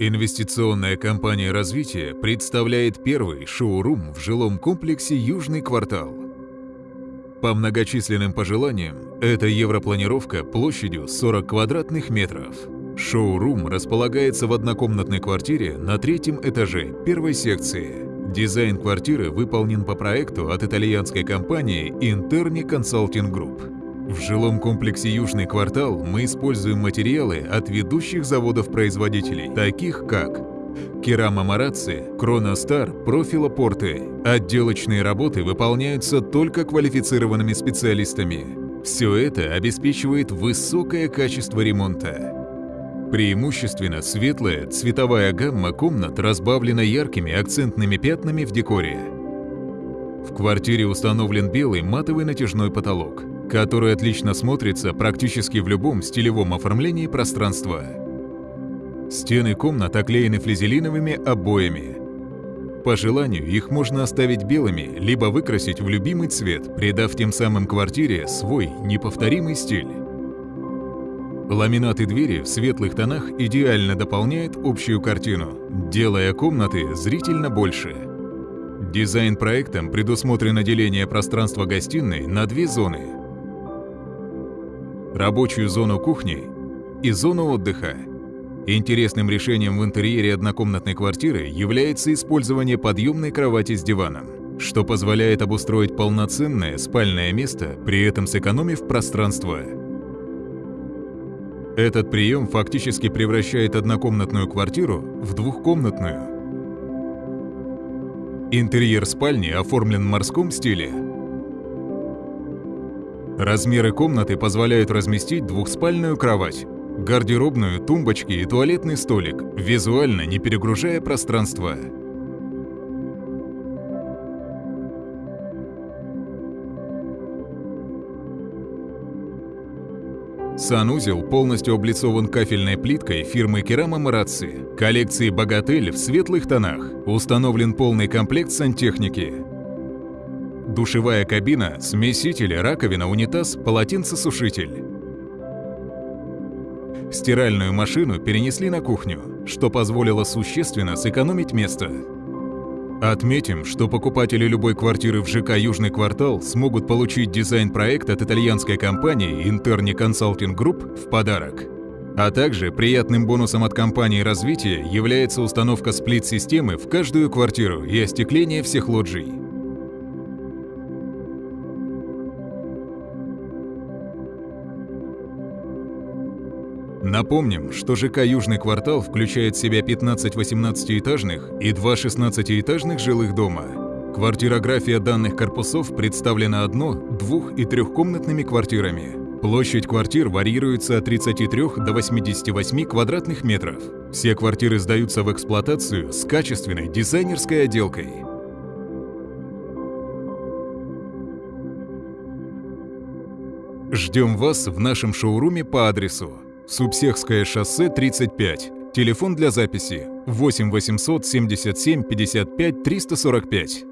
Инвестиционная компания развития представляет первый шоурум в жилом комплексе «Южный квартал». По многочисленным пожеланиям, это европланировка площадью 40 квадратных метров. Шоурум располагается в однокомнатной квартире на третьем этаже первой секции. Дизайн квартиры выполнен по проекту от итальянской компании Interni Consulting Group. В жилом комплексе «Южный квартал» мы используем материалы от ведущих заводов-производителей, таких как Керама Мараци, Кроностар, Профила Порты. Отделочные работы выполняются только квалифицированными специалистами. Все это обеспечивает высокое качество ремонта. Преимущественно светлая цветовая гамма комнат разбавлена яркими акцентными пятнами в декоре. В квартире установлен белый матовый натяжной потолок – который отлично смотрится практически в любом стилевом оформлении пространства. Стены комнат оклеены флизелиновыми обоями. По желанию их можно оставить белыми, либо выкрасить в любимый цвет, придав тем самым квартире свой неповторимый стиль. Ламинаты двери в светлых тонах идеально дополняют общую картину, делая комнаты зрительно больше. Дизайн-проектом предусмотрено деление пространства гостиной на две зоны рабочую зону кухни и зону отдыха. Интересным решением в интерьере однокомнатной квартиры является использование подъемной кровати с диваном, что позволяет обустроить полноценное спальное место, при этом сэкономив пространство. Этот прием фактически превращает однокомнатную квартиру в двухкомнатную. Интерьер спальни оформлен в морском стиле – Размеры комнаты позволяют разместить двухспальную кровать, гардеробную, тумбочки и туалетный столик, визуально не перегружая пространство. Санузел полностью облицован кафельной плиткой фирмы Керама Мараци, коллекции «Богатель» в светлых тонах, установлен полный комплект сантехники, душевая кабина, смеситель, раковина, унитаз, полотенцесушитель. Стиральную машину перенесли на кухню, что позволило существенно сэкономить место. Отметим, что покупатели любой квартиры в ЖК «Южный квартал» смогут получить дизайн-проект от итальянской компании Interni Consulting Group в подарок. А также приятным бонусом от компании развития является установка сплит-системы в каждую квартиру и остекление всех лоджий. Напомним, что ЖК «Южный квартал» включает в себя 15 18-этажных и 2 16-этажных жилых дома. Квартирография данных корпусов представлена одно-, двух- и трехкомнатными квартирами. Площадь квартир варьируется от 33 до 88 квадратных метров. Все квартиры сдаются в эксплуатацию с качественной дизайнерской отделкой. Ждем вас в нашем шоуруме по адресу Субсехское шоссе 35. Телефон для записи 8 877 55 345.